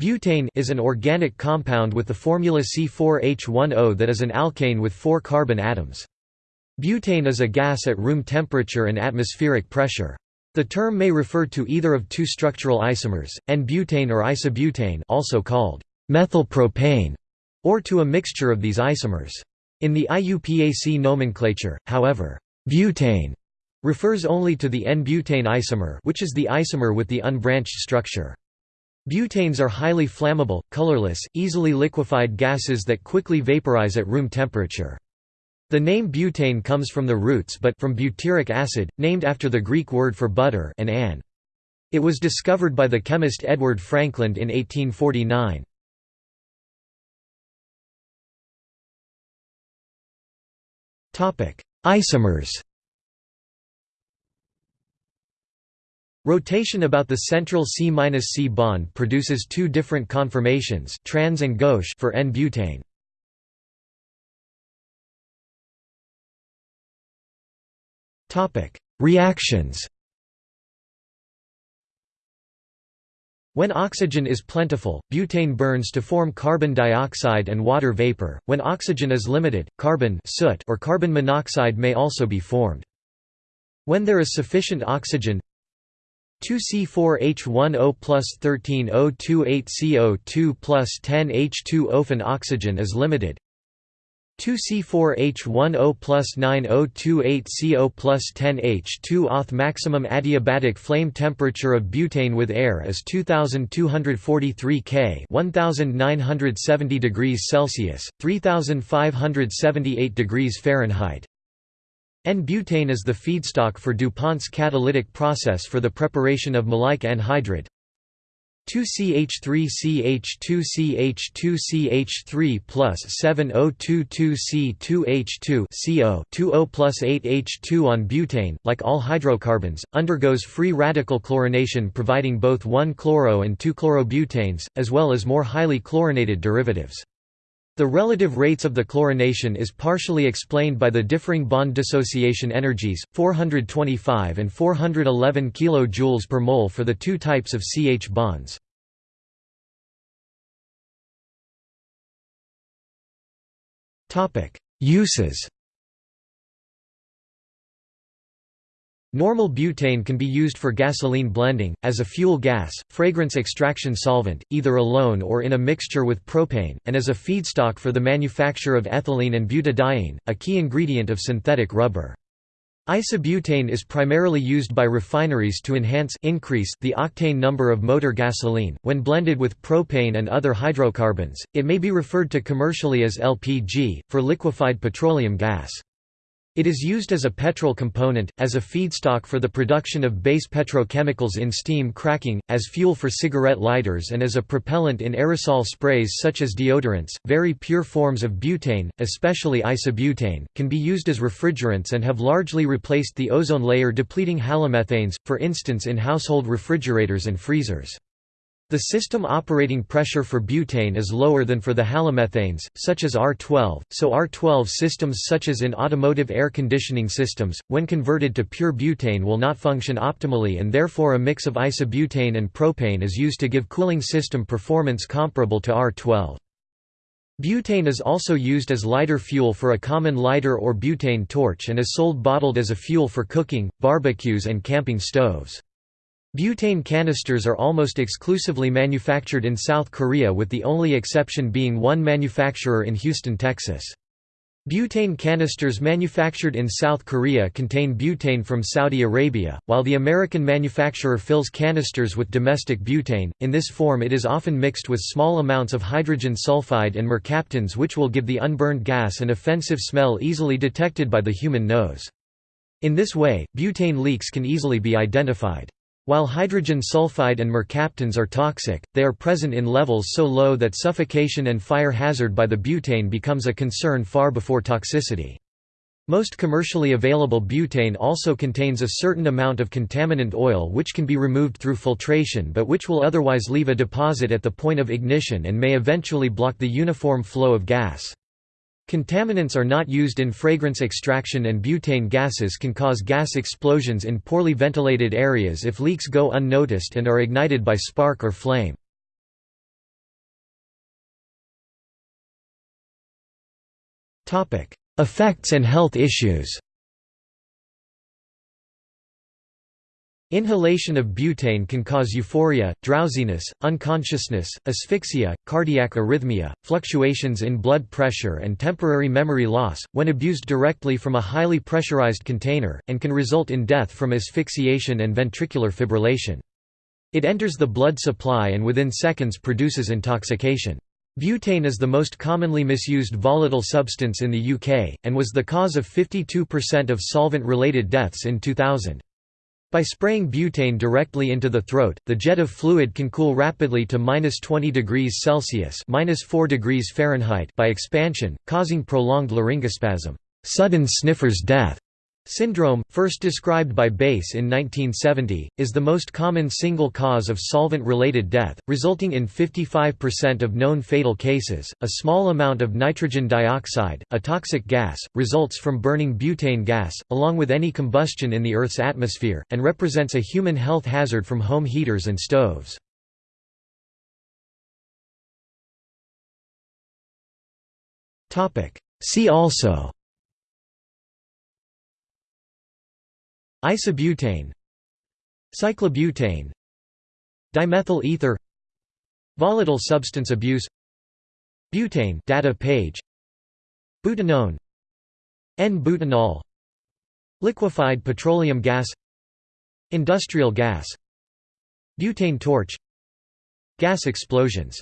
Butane is an organic compound with the formula C4H10 that is an alkane with four carbon atoms. Butane is a gas at room temperature and atmospheric pressure. The term may refer to either of two structural isomers, N-butane or isobutane also called methylpropane, or to a mixture of these isomers. In the IUPAC nomenclature, however, butane refers only to the N-butane isomer which is the isomer with the unbranched structure. Butanes are highly flammable, colorless, easily liquefied gases that quickly vaporize at room temperature. The name butane comes from the roots but from butyric acid, named after the Greek word for butter and an. It was discovered by the chemist Edward Frankland in 1849. Isomers Rotation about the central C-C bond produces two different conformations trans and gauche for N-butane. Reactions When oxygen is plentiful, butane burns to form carbon dioxide and water vapor. When oxygen is limited, carbon soot or carbon monoxide may also be formed. When there is sufficient oxygen, 2C4H10 plus 13O28CO2 plus 10H2 Often oxygen is limited. 2C4H10 plus 9028CO plus 10H2 Auth maximum adiabatic flame temperature of butane with air is 2243 K 1970 degrees Celsius, 3578 degrees Fahrenheit N-butane is the feedstock for DuPont's catalytic process for the preparation of maleic anhydride 2CH3CH2CH2CH3 plus 7022C2H2 CO 20 plus 8H2 N-butane, like all hydrocarbons, undergoes free radical chlorination providing both 1-chloro and 2-chlorobutanes, as well as more highly chlorinated derivatives. The relative rates of the chlorination is partially explained by the differing bond dissociation energies, 425 and 411 kJ per mole for the two types of CH bonds. Uses Normal butane can be used for gasoline blending, as a fuel gas, fragrance extraction solvent, either alone or in a mixture with propane, and as a feedstock for the manufacture of ethylene and butadiene, a key ingredient of synthetic rubber. Isobutane is primarily used by refineries to enhance increase the octane number of motor gasoline. When blended with propane and other hydrocarbons, it may be referred to commercially as LPG, for liquefied petroleum gas. It is used as a petrol component, as a feedstock for the production of base petrochemicals in steam cracking, as fuel for cigarette lighters and as a propellant in aerosol sprays such as deodorants. Very pure forms of butane, especially isobutane, can be used as refrigerants and have largely replaced the ozone layer depleting halomethanes, for instance in household refrigerators and freezers. The system operating pressure for butane is lower than for the halomethanes, such as R12, so R12 systems such as in automotive air conditioning systems, when converted to pure butane will not function optimally and therefore a mix of isobutane and propane is used to give cooling system performance comparable to R12. Butane is also used as lighter fuel for a common lighter or butane torch and is sold bottled as a fuel for cooking, barbecues and camping stoves. Butane canisters are almost exclusively manufactured in South Korea with the only exception being one manufacturer in Houston, Texas. Butane canisters manufactured in South Korea contain butane from Saudi Arabia, while the American manufacturer fills canisters with domestic butane. In this form, it is often mixed with small amounts of hydrogen sulfide and mercaptans, which will give the unburned gas an offensive smell easily detected by the human nose. In this way, butane leaks can easily be identified. While hydrogen sulfide and mercaptans are toxic, they are present in levels so low that suffocation and fire hazard by the butane becomes a concern far before toxicity. Most commercially available butane also contains a certain amount of contaminant oil which can be removed through filtration but which will otherwise leave a deposit at the point of ignition and may eventually block the uniform flow of gas. Contaminants are not used in fragrance extraction and butane gases can cause gas explosions in poorly ventilated areas if leaks go unnoticed and are ignited by spark or flame. Effects and health issues Inhalation of butane can cause euphoria, drowsiness, unconsciousness, asphyxia, cardiac arrhythmia, fluctuations in blood pressure and temporary memory loss, when abused directly from a highly pressurized container, and can result in death from asphyxiation and ventricular fibrillation. It enters the blood supply and within seconds produces intoxication. Butane is the most commonly misused volatile substance in the UK, and was the cause of 52% of solvent-related deaths in 2000. By spraying butane directly into the throat, the jet of fluid can cool rapidly to minus 20 degrees Celsius minus 4 degrees Fahrenheit by expansion, causing prolonged laryngospasm sudden sniffer's death". Syndrome, first described by Bass in 1970, is the most common single cause of solvent-related death, resulting in 55% of known fatal cases. A small amount of nitrogen dioxide, a toxic gas, results from burning butane gas, along with any combustion in the Earth's atmosphere, and represents a human health hazard from home heaters and stoves. See also Isobutane Cyclobutane Dimethyl ether Volatile substance abuse Butane data page Butanone N-butanol Liquefied petroleum gas Industrial gas Butane torch Gas explosions